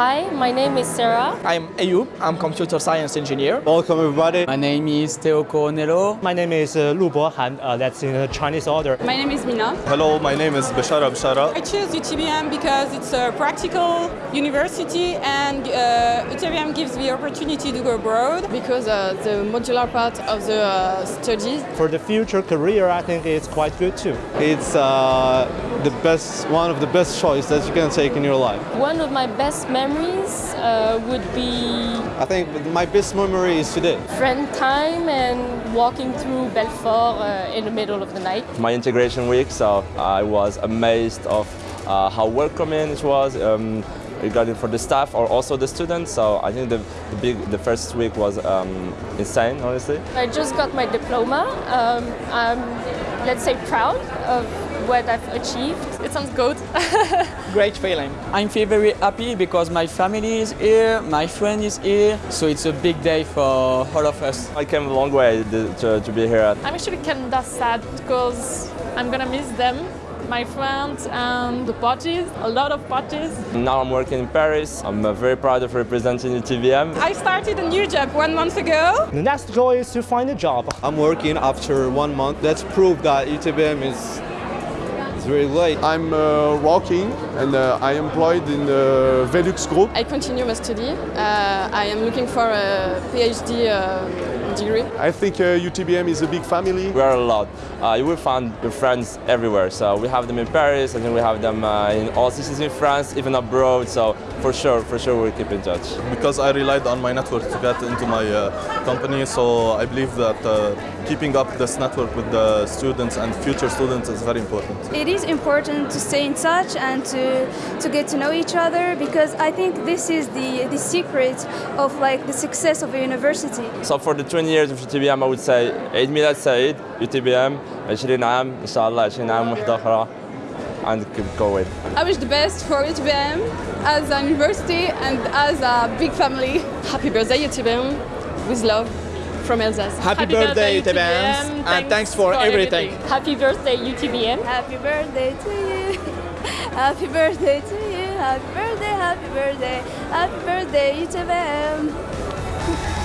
Hi, my name is Sarah. I'm Ayub. I'm computer science engineer. Welcome everybody. My name is Theo Coronello. My name is uh, Lu Bohan. Uh, that's in Chinese order. My name is Mina. Hello, my name is Bashara Bashara. I choose UTBM because it's a practical university and uh, UTBM gives the opportunity to go abroad. Because uh, the modular part of the uh, studies. For the future career, I think it's quite good too. It's uh, the best, one of the best choice that you can take in your life. One of my best memories uh, would be I think my best memory is today. friend time and walking through Belfort uh, in the middle of the night. my integration week, so I was amazed of uh, how welcoming it was um, regarding for the staff or also the students. So I think the, the big the first week was um, insane, honestly. I just got my diploma. Um, I'm, let's say, proud of what I've achieved. It sounds good. Great feeling. I feel very happy because my family is here, my friend is here, so it's a big day for all of us. I came a long way to, to, to be here. I'm actually kind of sad because I'm gonna miss them, my friends and the parties, a lot of parties. Now I'm working in Paris. I'm uh, very proud of representing UTBM. I started a new job one month ago. The next goal is to find a job. I'm working after one month. That's proof that UTBM is, is really late. I'm uh, working and uh, I employed in the Velux Group. I continue my study. Uh, I am looking for a PhD uh, degree. I think uh, UTBM is a big family. We are a lot. Uh, you will find your friends everywhere. So we have them in Paris. I think we have them uh, in all cities in France, even abroad. So for sure, for sure, we'll keep in touch. Because I relied on my network to get into my uh, company, so I believe that uh, keeping up this network with the students and future students is very important. It is important to stay in touch and to, to get to know each other because I think this is the, the secret of like the success of a university. So for the 20 years of UTBM I would say عيد ميلاد سعيد UTBM 20 عام إن شاء الله 20 عام وحدة أخرى and keep going. I wish the best for UTBM as a university and as a big family. Happy birthday UTBM with love from Alsace. Happy, birthday, UTBM, and thanks for, everything. Happy birthday, UTBM. Happy birthday to you. Happy birthday to you. Happy birthday, happy birthday. Happy birthday, UTBM.